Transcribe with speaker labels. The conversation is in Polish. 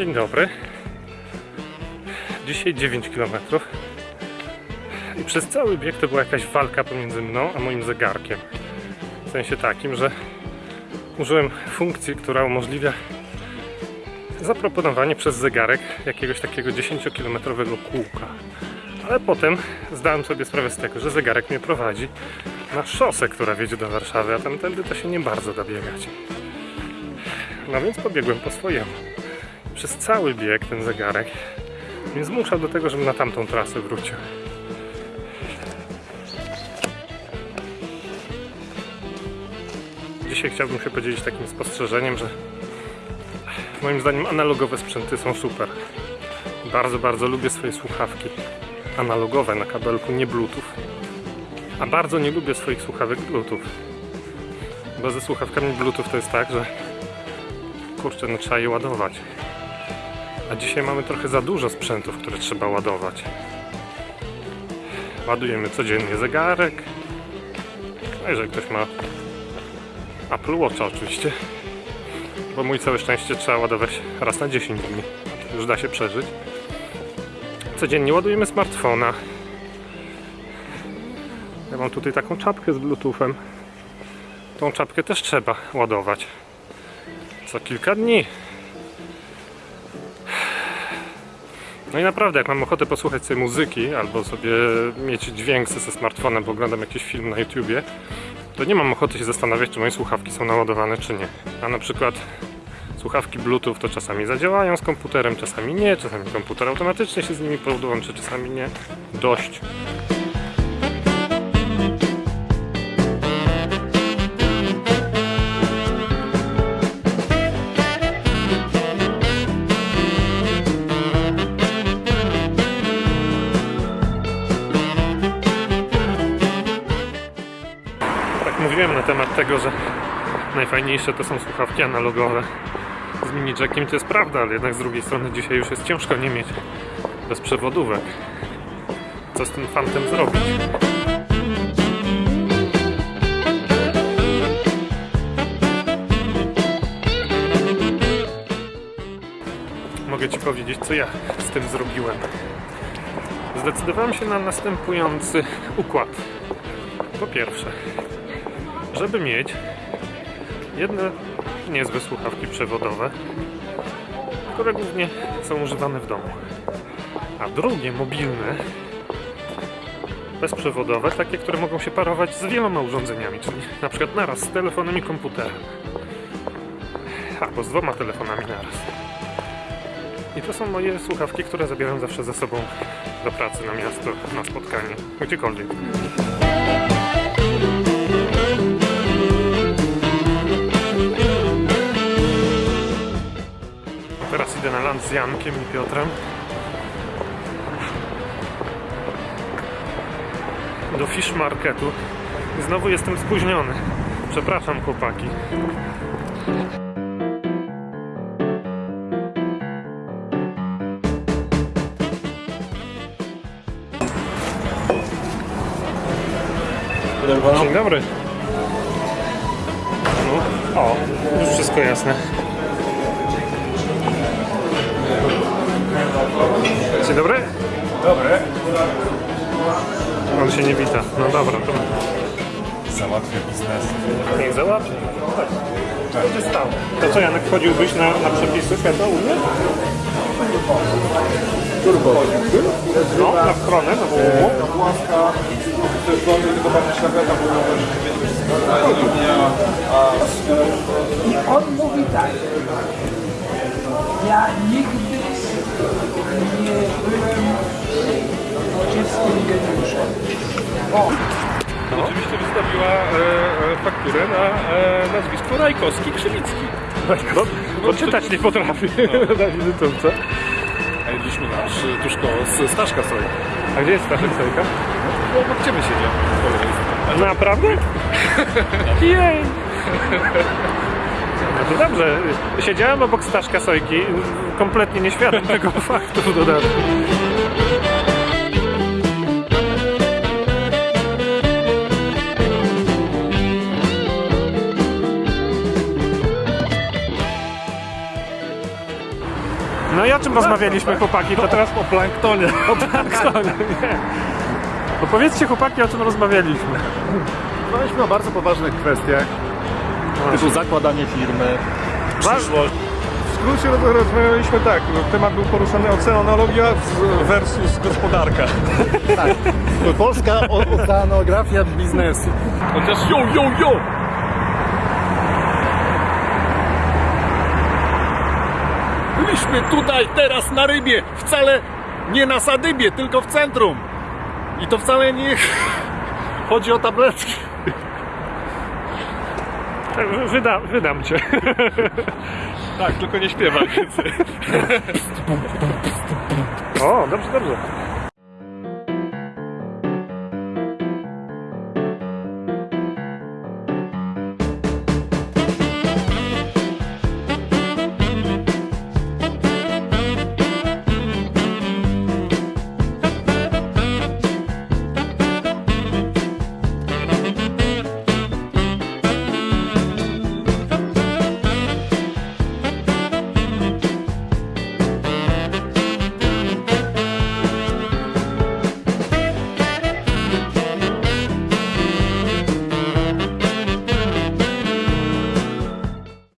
Speaker 1: Dzień dobry. Dzisiaj 9 km. I przez cały bieg to była jakaś walka pomiędzy mną a moim zegarkiem. W sensie takim, że użyłem funkcji, która umożliwia zaproponowanie przez zegarek jakiegoś takiego 10-kilometrowego kółka. Ale potem zdałem sobie sprawę z tego, że zegarek mnie prowadzi na szosę, która wiedzie do Warszawy, a tamtędy to się nie bardzo da biegać. No więc pobiegłem po swojemu. Przez cały bieg ten zegarek mnie zmuszał do tego, żebym na tamtą trasę wrócił. Dzisiaj chciałbym się podzielić takim spostrzeżeniem, że moim zdaniem analogowe sprzęty są super. Bardzo, bardzo lubię swoje słuchawki analogowe na kabelku, nie bluetooth. A bardzo nie lubię swoich słuchawek bluetooth. Bo ze słuchawkami bluetooth to jest tak, że kurczę, no trzeba je ładować. A dzisiaj mamy trochę za dużo sprzętów, które trzeba ładować. Ładujemy codziennie zegarek. No jeżeli ktoś ma Apple Watcha oczywiście. Bo mój całe szczęście trzeba ładować raz na 10 dni. Już da się przeżyć. Codziennie ładujemy smartfona. Ja mam tutaj taką czapkę z bluetoothem. Tą czapkę też trzeba ładować. Co kilka dni. No i naprawdę, jak mam ochotę posłuchać sobie muzyki albo sobie mieć dźwięk ze smartfonem, bo oglądam jakiś film na YouTubie, to nie mam ochoty się zastanawiać, czy moje słuchawki są naładowane, czy nie. A na przykład słuchawki Bluetooth to czasami zadziałają z komputerem, czasami nie, czasami komputer automatycznie się z nimi podłączy, czasami nie. Dość. Temat tego, że najfajniejsze to są słuchawki analogowe z mini jackiem, to jest prawda, ale jednak z drugiej strony dzisiaj już jest ciężko nie mieć bezprzewodówek. Co z tym fantem zrobić? Mogę Ci powiedzieć, co ja z tym zrobiłem. Zdecydowałem się na następujący układ. Po pierwsze, żeby mieć jedne niezłe słuchawki przewodowe, które głównie są używane w domu, a drugie mobilne, bezprzewodowe, takie, które mogą się parować z wieloma urządzeniami, czyli na przykład naraz z telefonem i komputerem, albo z dwoma telefonami naraz. I to są moje słuchawki, które zabieram zawsze ze sobą do pracy, na miasto, na spotkanie, gdziekolwiek. Z Jankiem i Piotrem. Do Fish Marketu. Znowu jestem spóźniony. Przepraszam chłopaki. Dzień dobry. No, o, już wszystko jasne. Dzień dobry.
Speaker 2: Dobry.
Speaker 1: On się nie wita. No dobra, to
Speaker 2: Załatwię biznes.
Speaker 1: niech załapie. Tak. Co się stało? To co, Janek, wchodziłbyś na, na przepisy świata Unii?
Speaker 2: Turbo.
Speaker 1: No, na stronę, na połowę.
Speaker 2: Łaska, to jest wolny, tylko pan szlacheta
Speaker 3: I on mówi tak. Ja nigdy nie byłem czystym geniuszem. O,
Speaker 4: Oczywiście wystawiła e, e, fakturę na e, nazwisko Rajkowski Krzywicki.
Speaker 1: No, bo czytać nie potrafi na wizytówce.
Speaker 4: A jedliśmy nasz e, koło z Staszka sobie.
Speaker 1: A gdzie jest Staszek Sojka?
Speaker 4: Bo obok ciebie siedział.
Speaker 1: Naprawdę? Jej! No dobrze. Siedziałem obok Staszka Sojki, kompletnie nieświadom tego faktu w dodatku. o czym rozmawialiśmy, chłopaki? To teraz
Speaker 4: O planktonie.
Speaker 1: o planktonie, nie. Opowiedzcie, chłopaki, o czym rozmawialiśmy.
Speaker 2: Rozmawialiśmy o bardzo poważnych kwestiach, typu zakładanie firmy, przyszłość.
Speaker 4: W skrócie roz- rozmawialiśmy tak, temat był poruszany oceanologia versus gospodarka.
Speaker 2: Polska o- oceanografia biznesu.
Speaker 4: Chociaż yo, yo, yo!
Speaker 2: Byliśmy tutaj teraz na rybie, wcale nie na sadybie, tylko w centrum. I to wcale nie chodzi o tabletki.
Speaker 1: Wyda, wydam cię.
Speaker 4: Tak, tylko nie śpiewaj więcej.
Speaker 1: O, dobrze, dobrze.